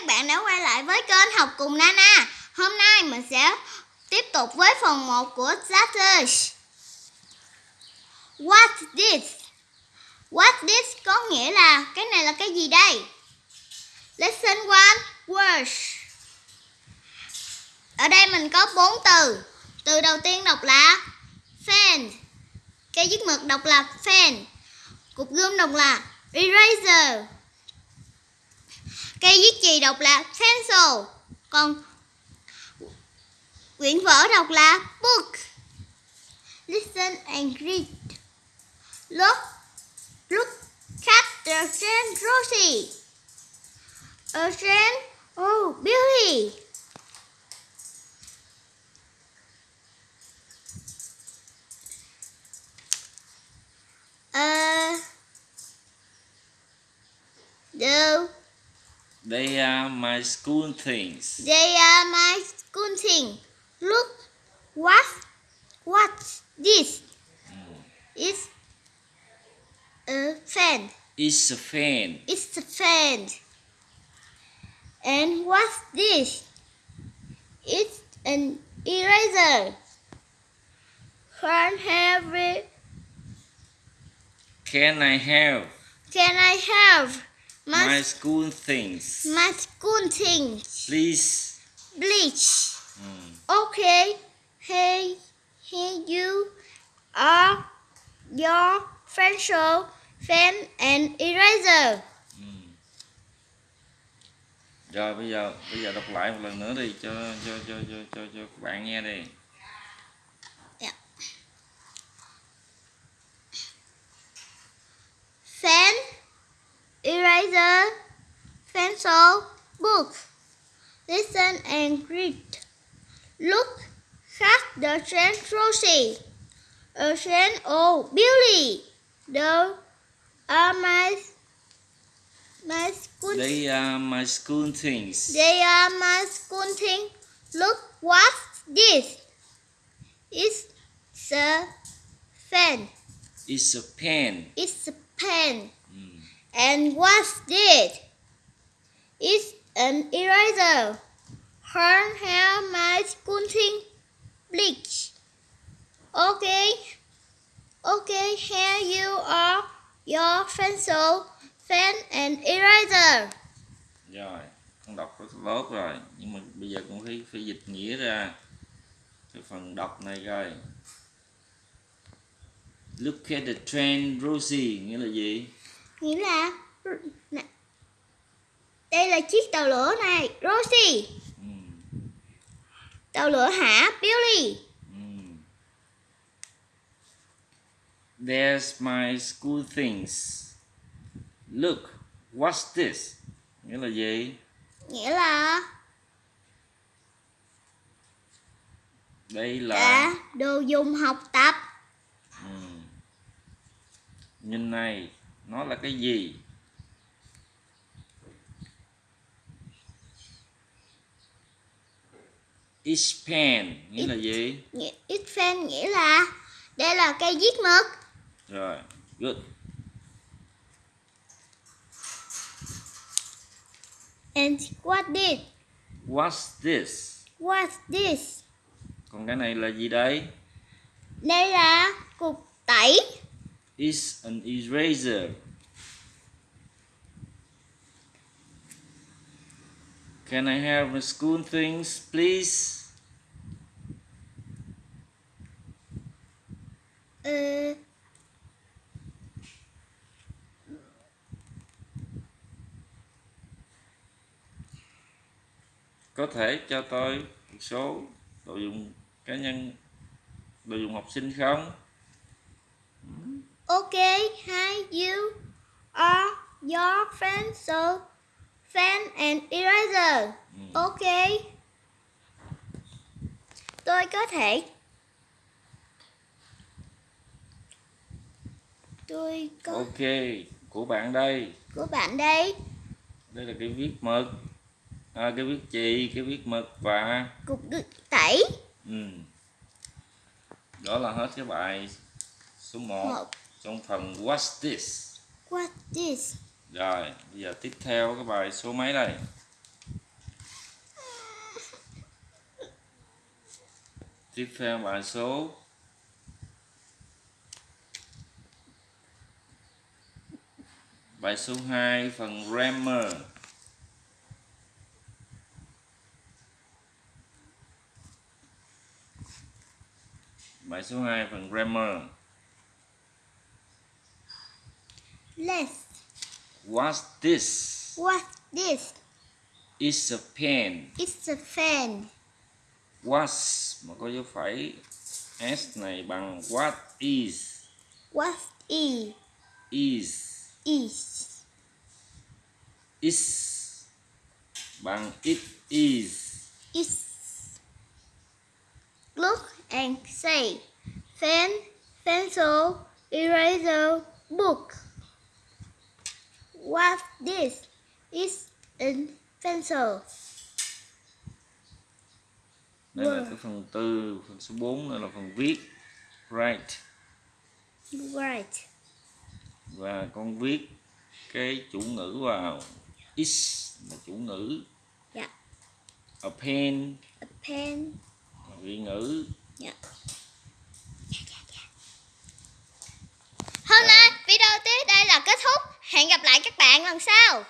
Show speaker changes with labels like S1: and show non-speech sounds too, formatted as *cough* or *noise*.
S1: các bạn đã quay lại với kênh Học cùng Nana. Hôm nay mình sẽ tiếp tục với phần 1 của Starters. What this? What this có nghĩa là, cái này là cái gì đây? Lesson 1 words. Ở đây mình có bốn từ. Từ đầu tiên đọc là fan. Cây viết mực đọc là fan. Cục gươm đọc là eraser. Cây viết chì đọc là pencil. Còn quyển vở đọc là book. Listen and read. Look, look at the train Rosie. A train, oh, Billy.
S2: They are my school things.
S1: They are my school thing. Look, what, what's this? Hmm. It's a fan.
S2: It's a fan.
S1: It's a fan. And what's this? It's an eraser. Can have it?
S2: Can I have
S1: Can I have my,
S2: my school things?
S1: my school things?
S2: Please.
S1: Bleach.
S2: Mm.
S1: Okay. Hey, here you are your pencil, pen and eraser.
S2: Mm. Rồi bây giờ bây giờ đọc lại một lần nữa đi cho cho cho cho cho cho các bạn nghe đi.
S1: Eraser, pencil, book. Listen and read. Look at the train Rosie. A train oh Billy. The are my my school
S2: They are my school things.
S1: They are my school thing. Look what's this? It's a pen.
S2: It's a pen.
S1: It's a pen. And what's this? It's an eraser. Her hair my squinting. Bleach. Okay. Okay, here you are. Your pencil, pen and eraser.
S2: Rồi, con đọc rất tốt rồi, nhưng mà bây giờ cũng phải phải dịch nghĩa ra cái phần đọc này coi. Look at the train, Rosie, nghĩa là gì?
S1: Nghĩa là đây là chiếc tàu lửa này, Rosie.
S2: Mm.
S1: Tàu lửa hả, Billy.
S2: Mm. There's my school things. Look, what's this? Nghĩa là gì?
S1: Nghĩa là
S2: Đây là
S1: là đồ dùng học tập.
S2: Ừm. Nhìn này, nó là cái gì? Pen nghĩa là gì?
S1: Pen nghĩa là đây là cây viết mực.
S2: Rồi, good.
S1: And what this?
S2: What's this?
S1: What's this?
S2: Còn cái này là gì đây?
S1: Đây là cục tẩy.
S2: It's an eraser. Can I have school things, please?
S1: Ờ,
S2: Có thể cho tôi một số đồ dùng cá nhân, đồ dùng học sinh không?
S1: Okay, hi you are your pencil, pen and eraser.
S2: Ừ.
S1: Okay. Tôi có thể Tôi có
S2: Ok, của bạn đây.
S1: của bạn đây
S2: Đây là cái viết mực, à, cái viết chì, cái viết mực và
S1: cục tẩy
S2: ừ. đó là hết cái bài số 1
S1: một
S2: trong phần What's this?
S1: What's this?
S2: Rồi, bây giờ tiếp theo cái bài số mấy đây? *laughs* tiếp theo bài số bài số 2 phần grammar bài số 2 phần grammar
S1: Let's.
S2: what's this
S1: What's this?
S2: is a pen
S1: It's a fan.
S2: was mà có dấu phẩy s này bằng what is
S1: What is
S2: is
S1: is
S2: is bằng it is
S1: is? Look and say. Pen, pencil, eraser, book. What this is a pencil.
S2: đây là cái phần tư phần số 4 đây là phần viết write
S1: Right.
S2: và con viết cái chủ ngữ vào is là chủ ngữ
S1: Dạ.
S2: a pen
S1: A pen.
S2: vị ngữ
S1: Dạ. Hôm nay video tới đây là kết thúc. Hẹn gặp lại các bạn lần sau.